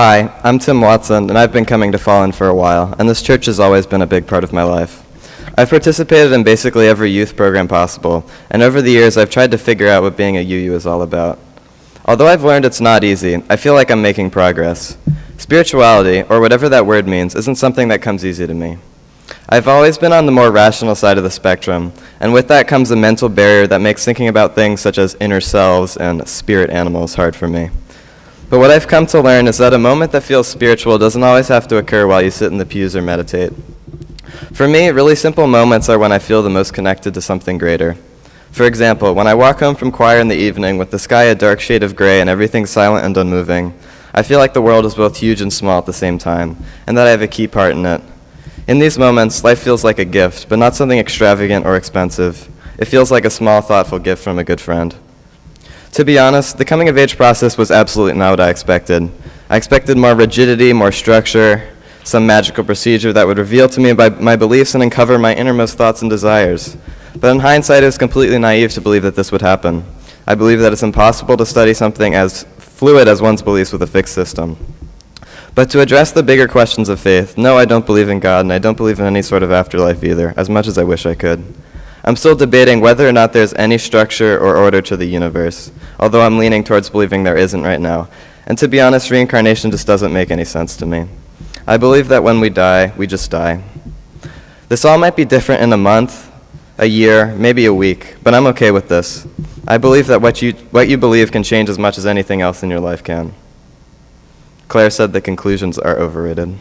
Hi, I'm Tim Watson, and I've been coming to Follen for a while, and this church has always been a big part of my life. I've participated in basically every youth program possible, and over the years I've tried to figure out what being a UU is all about. Although I've learned it's not easy, I feel like I'm making progress. Spirituality, or whatever that word means, isn't something that comes easy to me. I've always been on the more rational side of the spectrum, and with that comes a mental barrier that makes thinking about things such as inner selves and spirit animals hard for me. But what I've come to learn is that a moment that feels spiritual doesn't always have to occur while you sit in the pews or meditate. For me, really simple moments are when I feel the most connected to something greater. For example, when I walk home from choir in the evening with the sky a dark shade of gray and everything silent and unmoving, I feel like the world is both huge and small at the same time, and that I have a key part in it. In these moments, life feels like a gift, but not something extravagant or expensive. It feels like a small, thoughtful gift from a good friend. To be honest, the coming of age process was absolutely not what I expected. I expected more rigidity, more structure, some magical procedure that would reveal to me my, beliefs and uncover my innermost thoughts and desires. But in hindsight, it was completely naive to believe that this would happen. I believe that it's impossible to study something as fluid as one's beliefs with a fixed system. But to address the bigger questions of faith, no, I don't believe in God, and I don't believe in any sort of afterlife either, as much as I wish I could. I'm still debating whether or not there's any structure or order to the universe, although I'm leaning towards believing there isn't right now. And to be honest, reincarnation just doesn't make any sense to me. I believe that when we die, we just die. This all might be different in a month, a year, maybe a week, but I'm okay with this. I believe that what you, what you believe can change as much as anything else in your life can. Claire said the conclusions are overrated.